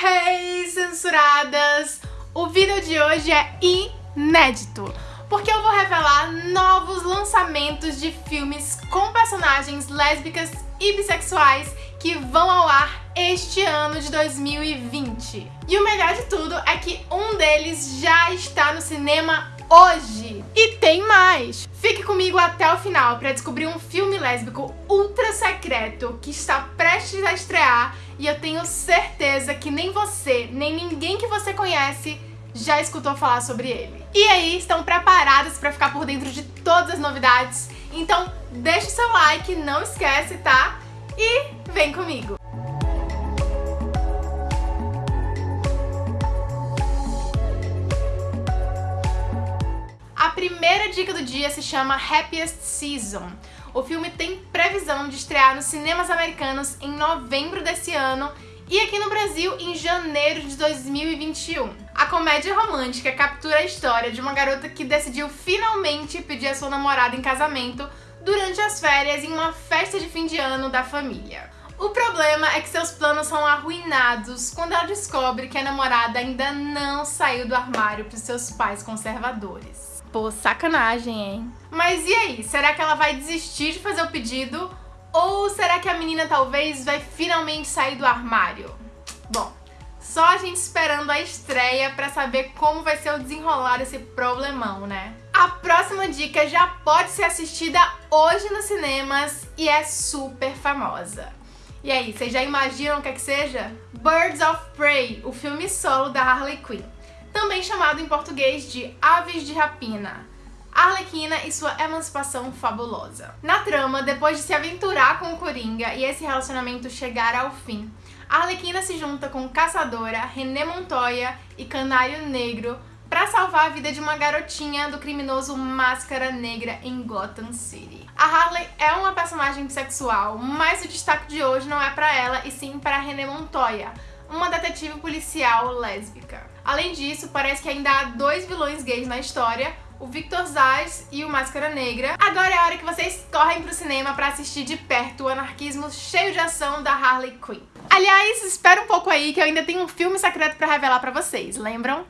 Hey, censuradas! O vídeo de hoje é inédito, porque eu vou revelar novos lançamentos de filmes com personagens lésbicas e bissexuais que vão ao ar este ano de 2020. E o melhor de tudo é que um deles já está no cinema hoje. E tem mais! Fique comigo até o final para descobrir um filme lésbico secreto que está prestes a estrear e eu tenho certeza que nem você, nem ninguém que você conhece já escutou falar sobre ele. E aí, estão preparados para ficar por dentro de todas as novidades? Então deixa o seu like, não esquece, tá? E vem comigo! A primeira dica do dia se chama Happiest Season. O filme tem previsão de estrear nos cinemas americanos em novembro desse ano e aqui no Brasil em janeiro de 2021. A comédia romântica captura a história de uma garota que decidiu finalmente pedir a sua namorada em casamento durante as férias em uma festa de fim de ano da família. O problema é que seus planos são arruinados quando ela descobre que a namorada ainda não saiu do armário para seus pais conservadores. Pô, sacanagem, hein? Mas e aí, será que ela vai desistir de fazer o pedido? Ou será que a menina talvez vai finalmente sair do armário? Bom, só a gente esperando a estreia pra saber como vai ser o desenrolar desse problemão, né? A próxima dica já pode ser assistida hoje nos cinemas e é super famosa. E aí, vocês já imaginam o que é que seja? Birds of Prey, o filme solo da Harley Quinn também chamado em português de Aves de Rapina. Arlequina e sua emancipação fabulosa. Na trama, depois de se aventurar com o Coringa e esse relacionamento chegar ao fim, Arlequina se junta com Caçadora, René Montoya e Canário Negro para salvar a vida de uma garotinha do criminoso Máscara Negra em Gotham City. A Harley é uma personagem bissexual, mas o destaque de hoje não é para ela e sim para René Montoya, uma detetive policial lésbica. Além disso, parece que ainda há dois vilões gays na história, o Victor Zaz e o Máscara Negra. Agora é a hora que vocês correm pro cinema pra assistir de perto o anarquismo cheio de ação da Harley Quinn. Aliás, espera um pouco aí que eu ainda tenho um filme secreto pra revelar pra vocês, lembram?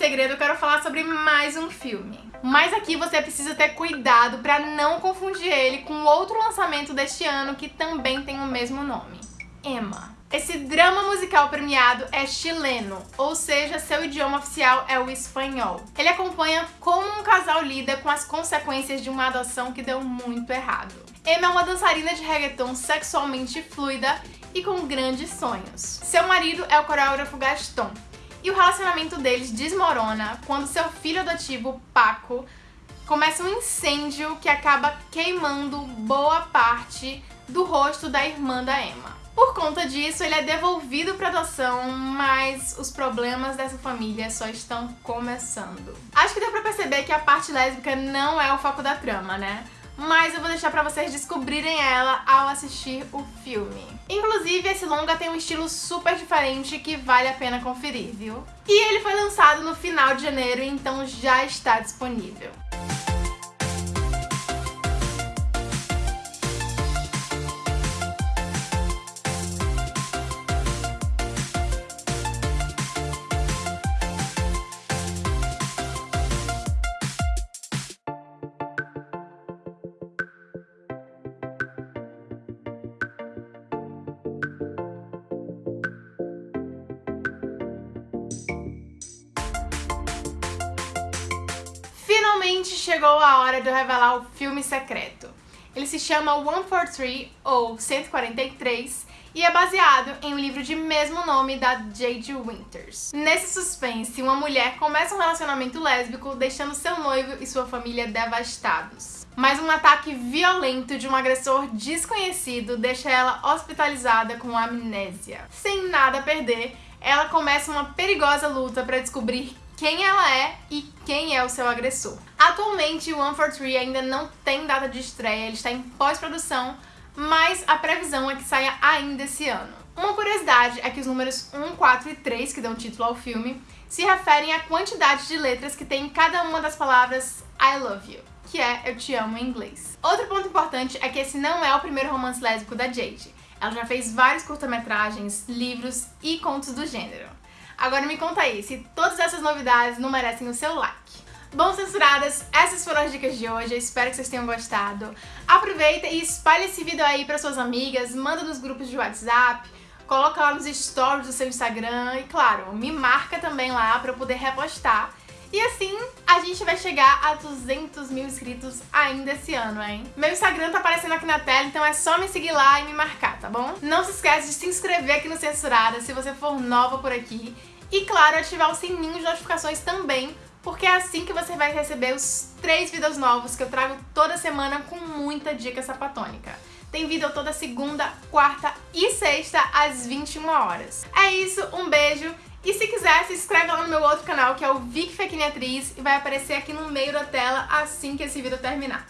Segredo, eu quero falar sobre mais um filme. Mas aqui você precisa ter cuidado para não confundir ele com outro lançamento deste ano que também tem o mesmo nome, Emma. Esse drama musical premiado é chileno, ou seja, seu idioma oficial é o espanhol. Ele acompanha como um casal lida com as consequências de uma adoção que deu muito errado. Emma é uma dançarina de reggaeton sexualmente fluida e com grandes sonhos. Seu marido é o coreógrafo Gaston, e o relacionamento deles desmorona quando seu filho adotivo, Paco, começa um incêndio que acaba queimando boa parte do rosto da irmã da Emma. Por conta disso, ele é devolvido para adoção, mas os problemas dessa família só estão começando. Acho que deu pra perceber que a parte lésbica não é o foco da trama, né? Mas eu vou deixar pra vocês descobrirem ela ao assistir o filme. Inclusive, esse longa tem um estilo super diferente que vale a pena conferir, viu? E ele foi lançado no final de janeiro, então já está disponível. Finalmente chegou a hora de eu revelar o filme secreto. Ele se chama 143, ou 143, e é baseado em um livro de mesmo nome da J.J. Winters. Nesse suspense, uma mulher começa um relacionamento lésbico, deixando seu noivo e sua família devastados. Mas um ataque violento de um agressor desconhecido deixa ela hospitalizada com amnésia. Sem nada a perder, ela começa uma perigosa luta para descobrir quem ela é e quem é o seu agressor. Atualmente, One for Three ainda não tem data de estreia, ele está em pós-produção, mas a previsão é que saia ainda esse ano. Uma curiosidade é que os números 1, 4 e 3, que dão título ao filme, se referem à quantidade de letras que tem em cada uma das palavras I love you, que é eu te amo em inglês. Outro ponto importante é que esse não é o primeiro romance lésbico da Jade. Ela já fez vários curta-metragens, livros e contos do gênero. Agora me conta aí, se todas essas novidades não merecem o seu like. Bom, censuradas, essas foram as dicas de hoje, eu espero que vocês tenham gostado. Aproveita e espalhe esse vídeo aí para suas amigas, manda nos grupos de WhatsApp, coloca lá nos stories do seu Instagram e, claro, me marca também lá para eu poder repostar. E assim, a gente vai chegar a 200 mil inscritos ainda esse ano, hein? Meu Instagram tá aparecendo aqui na tela, então é só me seguir lá e me marcar, tá bom? Não se esquece de se inscrever aqui no Censurada se você for nova por aqui. E, claro, ativar o sininho de notificações também, porque é assim que você vai receber os três vídeos novos que eu trago toda semana com muita dica sapatônica. Tem vídeo toda segunda, quarta e sexta às 21 horas. É isso, um beijo e se quiser, se inscreve lá no meu outro canal, que é o Vic Fequinha Atriz, e vai aparecer aqui no meio da tela assim que esse vídeo terminar.